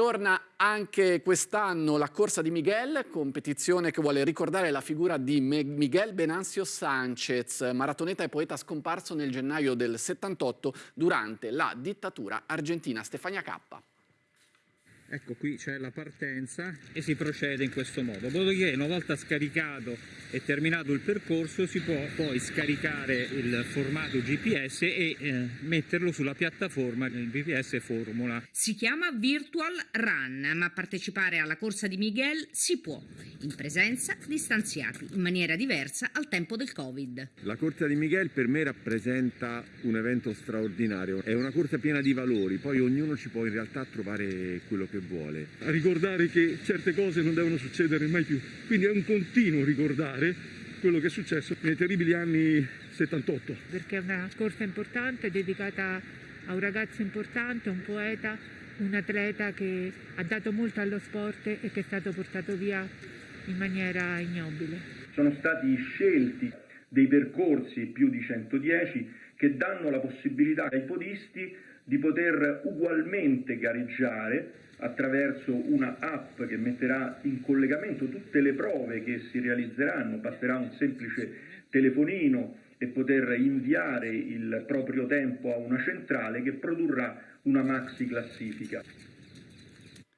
Torna anche quest'anno la corsa di Miguel, competizione che vuole ricordare la figura di Miguel Benancio Sanchez, maratoneta e poeta scomparso nel gennaio del 78 durante la dittatura argentina. Stefania Cappa. Ecco qui c'è la partenza e si procede in questo modo. Dopodiché una volta scaricato e terminato il percorso si può poi scaricare il formato GPS e eh, metterlo sulla piattaforma del GPS Formula. Si chiama Virtual Run, ma partecipare alla corsa di Miguel si può, in presenza, distanziati, in maniera diversa al tempo del Covid. La corsa di Miguel per me rappresenta un evento straordinario, è una corsa piena di valori, poi ognuno ci può in realtà trovare quello che vuole. A ricordare che certe cose non devono succedere mai più, quindi è un continuo ricordare quello che è successo nei terribili anni 78. Perché è una corsa importante dedicata a un ragazzo importante, un poeta, un atleta che ha dato molto allo sport e che è stato portato via in maniera ignobile. Sono stati scelti dei percorsi più di 110 che danno la possibilità ai podisti di poter ugualmente gareggiare attraverso una app che metterà in collegamento tutte le prove che si realizzeranno, basterà un semplice telefonino e poter inviare il proprio tempo a una centrale che produrrà una maxi classifica.